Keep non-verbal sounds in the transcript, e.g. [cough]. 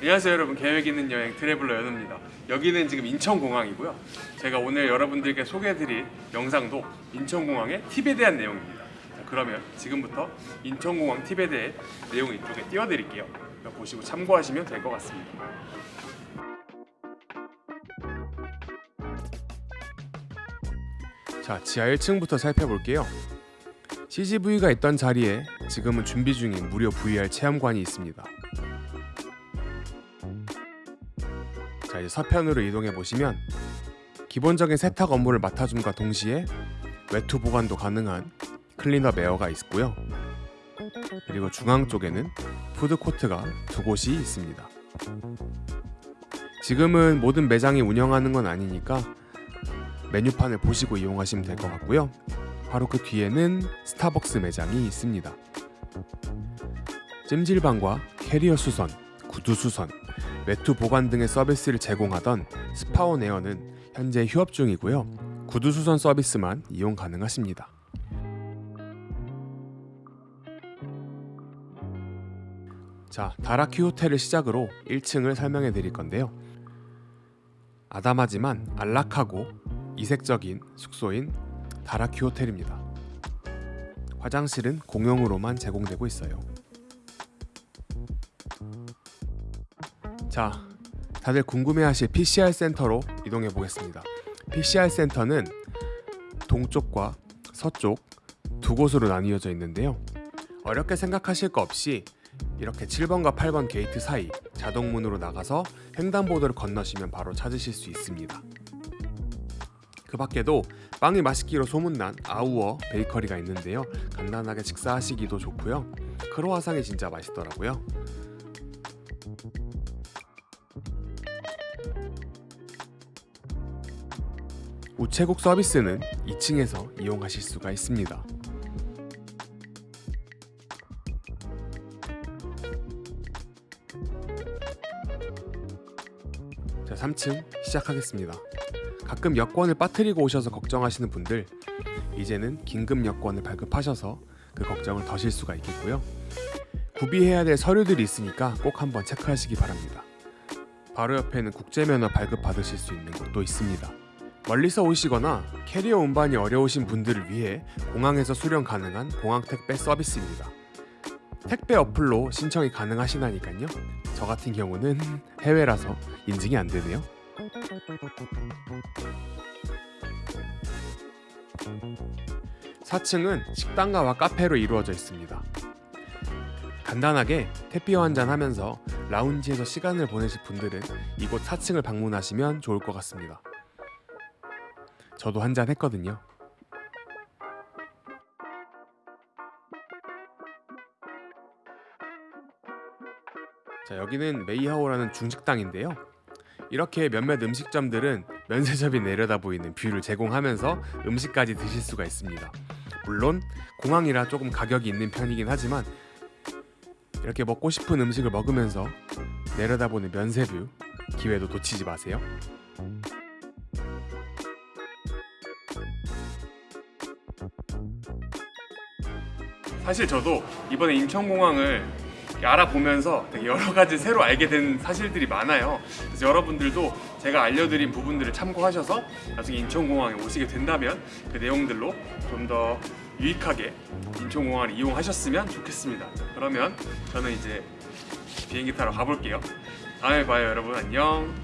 안녕하세요 여러분. 계획 있는 여행 트래블러 연우입니다. 여기는 지금 인천공항이고요. 제가 오늘 여러분들께 소개해드릴 영상도 인천공항의 팁에 대한 내용입니다. 자, 그러면 지금부터 인천공항 팁에 대해 내용 이쪽에 띄워드릴게요. 보시고 참고하시면 될 것 같습니다. 자 지하 1층부터 살펴볼게요. CGV가 있던 자리에 지금은 준비 중인 무료 VR 체험관이 있습니다 자 이제 서편으로 이동해 보시면 기본적인 세탁 업무를 맡아줌과 동시에 외투 보관도 가능한 클린업 에어가 있고요. 그리고 중앙 쪽에는 푸드코트가 두 곳이 있습니다. 지금은 모든 매장이 운영하는 건 아니니까 메뉴판을 보시고 이용하시면 될 것 같고요. 바로 그 뒤에는 스타벅스 매장이 있습니다. 찜질방과 캐리어 수선, 구두 수선, 외투 보관 등의 서비스를 제공하던 스파온 에어는 현재 휴업 중이고요 구두 수선 서비스만 이용 가능하십니다 자, 다락휴 호텔을 시작으로 1층을 설명해 드릴 건데요 아담하지만 안락하고 이색적인 숙소인 다락휴 호텔입니다. 화장실은 공용으로만 제공되고 있어요. 자, 다들 궁금해하실 PCR 센터로 이동해 보겠습니다. PCR 센터는 동쪽과 서쪽 두 곳으로 나뉘어져 있는데요. 어렵게 생각하실 거 없이 이렇게 7번과 8번 게이트 사이 자동문으로 나가서 횡단보도를 건너시면 바로 찾으실 수 있습니다. 그 밖에도 빵이 맛있기로 소문난 아우어 베이커리가 있는데요 간단하게 식사하시기도 좋고요 크로와상이 진짜 맛있더라고요 우체국 서비스는 2층에서 이용하실 수가 있습니다. 자 3층 시작하겠습니다. 가끔 여권을 빠뜨리고 오셔서 걱정하시는 분들 이제는 긴급 여권을 발급하셔서 그 걱정을 더실 수가 있겠고요. 구비해야 될 서류들이 있으니까 꼭 한번 체크하시기 바랍니다. 바로 옆에는 국제면허 발급 받으실 수 있는 곳도 있습니다 멀리서 오시거나 캐리어 운반이 어려우신 분들을 위해 공항에서 수령 가능한 공항 택배 서비스입니다 택배 어플로 신청이 가능하시다니까요 저 같은 경우는 [laughs] 해외라서 인증이 안 되네요 4층은 식당가와 카페로 이루어져 있습니다. 간단하게 태피어 한잔 하면서 라운지에서 시간을 보내실 분들은 이곳 4층을 방문하시면 좋을 것 같습니다. 저도 한 잔 했거든요. 자, 여기는 메이하오라는 중식당인데요. 이렇게 몇몇 음식점들은 면세점이 내려다 보이는 view를 제공하면서 음식까지 드실 수가 있습니다. 물론 공항이라 조금 가격이 있는 편이긴 하지만 이렇게 먹고 싶은 음식을 먹으면서 내려다보는 면세view 기회도 놓치지 마세요. 사실 저도 이번에 인천공항을 알아보면서 되게 여러 가지 새로 알게 된 사실들이 많아요. 그래서 여러분들도 제가 알려드린 부분들을 참고하셔서 나중에 인천공항에 오시게 된다면 그 내용들로 좀 더 유익하게 인천공항을 이용하셨으면 좋겠습니다. 그러면 저는 이제 비행기 타러 가볼게요. 다음에 봐요 여러분. 안녕